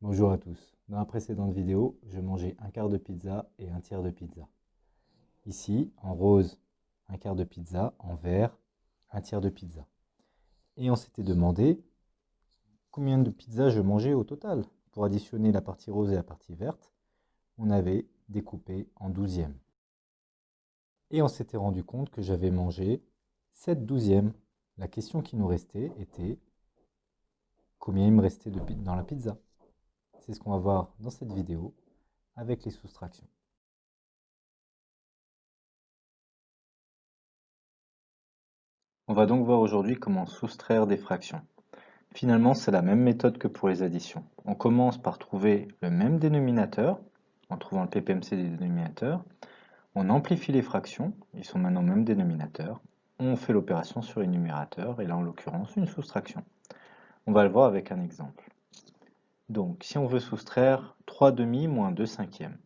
Bonjour à tous. Dans la précédente vidéo, je mangeais un quart de pizza et un tiers de pizza. Ici, en rose, un quart de pizza, en vert, un tiers de pizza. Et on s'était demandé combien de pizzas je mangeais au total. Pour additionner la partie rose et la partie verte, on avait découpé en douzièmes. Et on s'était rendu compte que j'avais mangé 7 douzièmes. La question qui nous restait était combien il me restait de dans la pizza? C'est ce qu'on va voir dans cette vidéo avec les soustractions. On va donc voir aujourd'hui comment soustraire des fractions. Finalement, c'est la même méthode que pour les additions. On commence par trouver le même dénominateur, en trouvant le PPMC des dénominateurs. On amplifie les fractions, ils sont maintenant même dénominateur. On fait l'opération sur les numérateurs, et là en l'occurrence une soustraction. On va le voir avec un exemple. Donc, si on veut soustraire 3 demi moins 2 cinquièmes,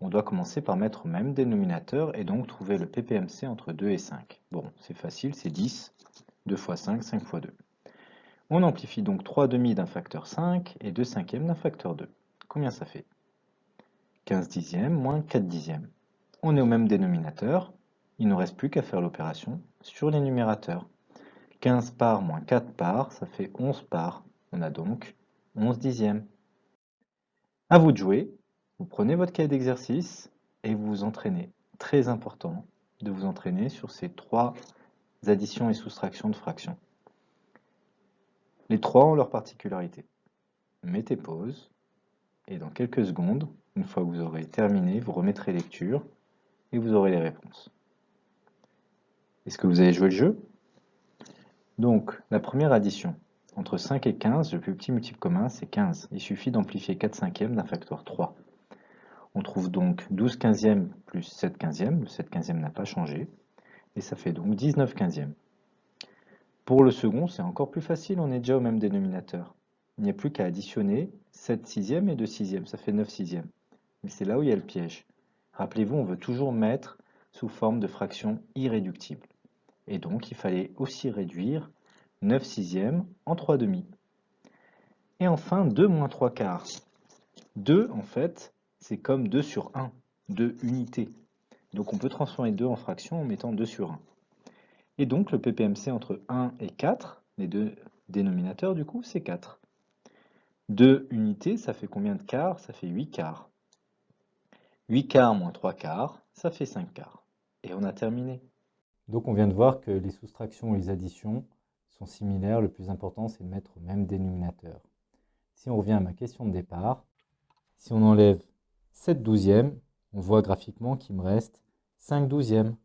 on doit commencer par mettre au même dénominateur et donc trouver le PPMC entre 2 et 5. Bon, c'est facile, c'est 10, 2 fois 5, 5 fois 2. On amplifie donc 3 demi d'un facteur 5 et 2 cinquièmes d'un facteur 2. Combien ça fait? 15 dixièmes moins 4 dixièmes. On est au même dénominateur, il ne nous reste plus qu'à faire l'opération sur les numérateurs. 15 parts moins 4 parts, ça fait 11 parts. On a donc 11 dixièmes. À vous de jouer, vous prenez votre cahier d'exercice et vous vous entraînez. Très important de vous entraîner sur ces trois additions et soustractions de fractions. Les trois ont leur particularité. Mettez pause et dans quelques secondes, une fois que vous aurez terminé, vous remettrez lecture et vous aurez les réponses. Est-ce que vous avez joué le jeu? Donc, la première addition, entre 5 et 15, le plus petit multiple commun, c'est 15. Il suffit d'amplifier 4 cinquièmes d'un facteur 3. On trouve donc 12 quinzièmes plus 7 quinzièmes. Le 7 quinzième n'a pas changé. Et ça fait donc 19 quinzièmes. Pour le second, c'est encore plus facile, on est déjà au même dénominateur. Il n'y a plus qu'à additionner 7 sixièmes et 2 sixièmes, ça fait 9 sixièmes. Mais c'est là où il y a le piège. Rappelez-vous, on veut toujours mettre sous forme de fraction irréductible. Et donc, il fallait aussi réduire 9 sixièmes en 3 demi. Et enfin, 2 moins 3 quarts. 2, en fait, c'est comme 2 sur 1, 2 unités. Donc on peut transformer 2 en fraction en mettant 2 sur 1. Et donc le PPMC entre 1 et 4, les deux dénominateurs du coup, c'est 4. 2 unités, ça fait combien de quarts? Ça fait 8 quarts. 8 quarts moins 3 quarts, ça fait 5 quarts. Et on a terminé. Donc on vient de voir que les soustractions et les additions similaires, le plus important c'est de mettre au même dénominateur. Si on revient à ma question de départ, si on enlève 7 douzièmes, on voit graphiquement qu'il me reste 5 douzièmes.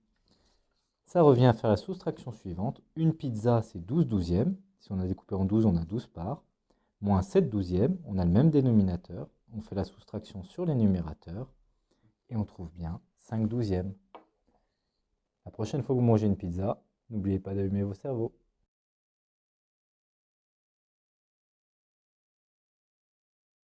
Ça revient à faire la soustraction suivante. Une pizza, c'est 12 douzièmes. Si on a découpé en 12, on a 12 parts. Moins 7 douzièmes, on a le même dénominateur. On fait la soustraction sur les numérateurs. Et on trouve bien 5 douzièmes. La prochaine fois que vous mangez une pizza, n'oubliez pas d'allumer vos cerveaux.